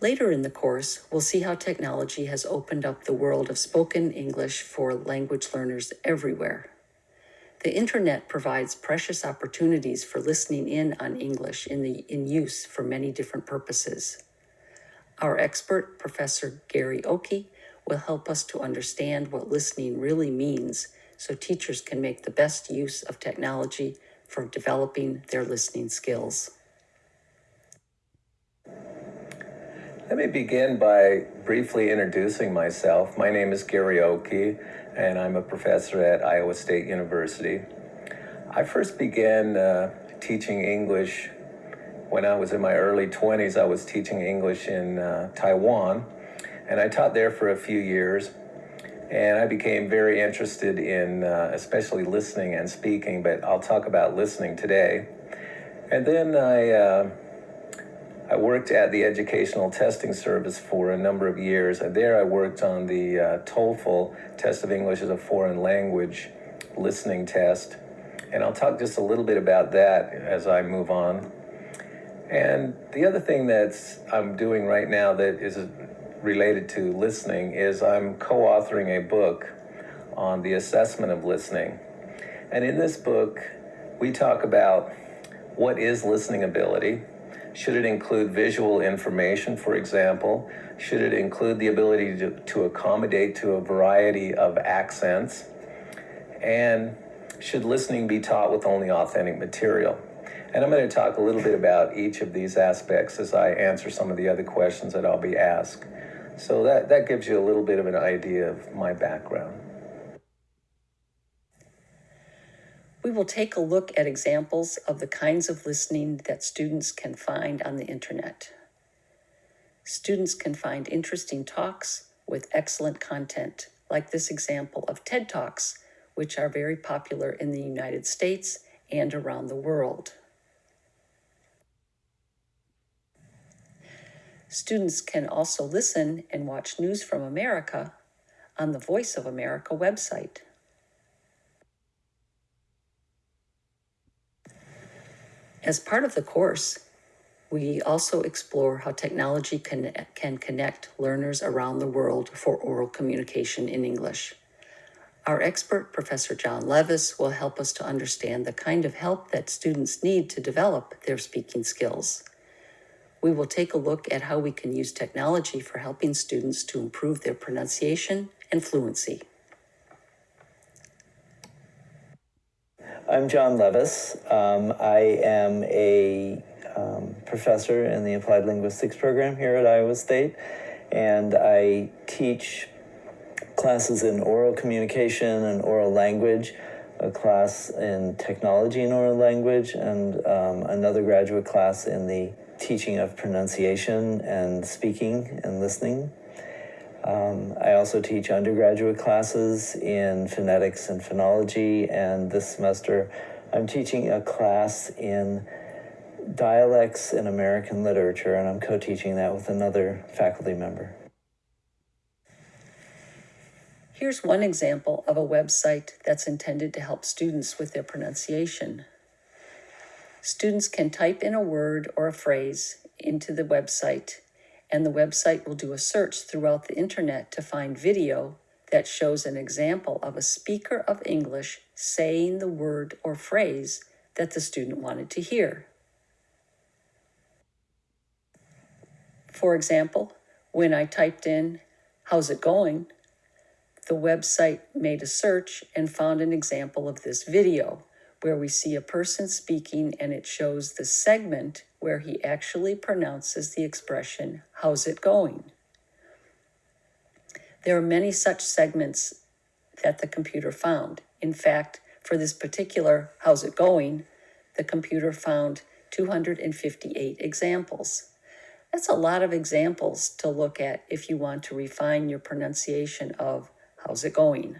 Later in the course, we'll see how technology has opened up the world of spoken English for language learners everywhere. The internet provides precious opportunities for listening in on English in, the, in use for many different purposes. Our expert, Professor Gary Ockey, will help us to understand what listening really means so teachers can make the best use of technology for developing their listening skills. Let me begin by briefly introducing myself. My name is Gary Ockey, and I'm a professor at Iowa State University. I first began uh, teaching English when I was in my early 20s. I was teaching English in uh, Taiwan, and I taught there for a few years. And I became very interested in uh, especially listening and speaking, but I'll talk about listening today. And then I uh, I worked at the Educational Testing Service for a number of years. There I worked on the uh, TOEFL Test of English as a Foreign Language listening test. And I'll talk just a little bit about that as I move on. And the other thing that I'm doing right now that is related to listening is I'm co-authoring a book on the assessment of listening. And in this book, we talk about what is listening ability, should it include visual information, for example? Should it include the ability to, to accommodate to a variety of accents? And should listening be taught with only authentic material? And I'm going to talk a little bit about each of these aspects as I answer some of the other questions that I'll be asked. So that, that gives you a little bit of an idea of my background. We will take a look at examples of the kinds of listening that students can find on the internet. Students can find interesting talks with excellent content, like this example of TED Talks, which are very popular in the United States and around the world. Students can also listen and watch News from America on the Voice of America website. As part of the course, we also explore how technology can, can connect learners around the world for oral communication in English. Our expert, Professor John Levis, will help us to understand the kind of help that students need to develop their speaking skills. We will take a look at how we can use technology for helping students to improve their pronunciation and fluency. I'm John Levis. Um, I am a um, professor in the Applied Linguistics program here at Iowa State, and I teach classes in oral communication and oral language, a class in technology and oral language, and um, another graduate class in the teaching of pronunciation and speaking and listening. Um, I also teach undergraduate classes in phonetics and phonology, and this semester I'm teaching a class in dialects in American literature, and I'm co-teaching that with another faculty member. Here's one example of a website that's intended to help students with their pronunciation. Students can type in a word or a phrase into the website and the website will do a search throughout the internet to find video that shows an example of a speaker of English saying the word or phrase that the student wanted to hear. For example, when I typed in, how's it going? The website made a search and found an example of this video where we see a person speaking and it shows the segment where he actually pronounces the expression, how's it going? There are many such segments that the computer found. In fact, for this particular how's it going, the computer found 258 examples. That's a lot of examples to look at if you want to refine your pronunciation of how's it going.